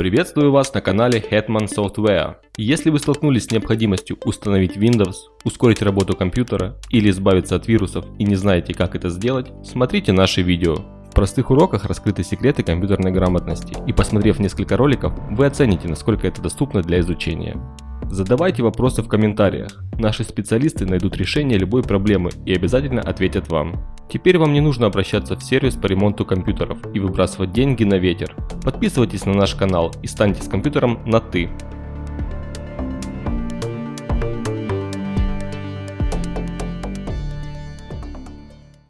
Приветствую вас на канале Hetman Software. Если вы столкнулись с необходимостью установить Windows, ускорить работу компьютера или избавиться от вирусов и не знаете как это сделать, смотрите наши видео. В простых уроках раскрыты секреты компьютерной грамотности и посмотрев несколько роликов, вы оцените насколько это доступно для изучения. Задавайте вопросы в комментариях. Наши специалисты найдут решение любой проблемы и обязательно ответят вам. Теперь вам не нужно обращаться в сервис по ремонту компьютеров и выбрасывать деньги на ветер. Подписывайтесь на наш канал и станьте с компьютером на «ты».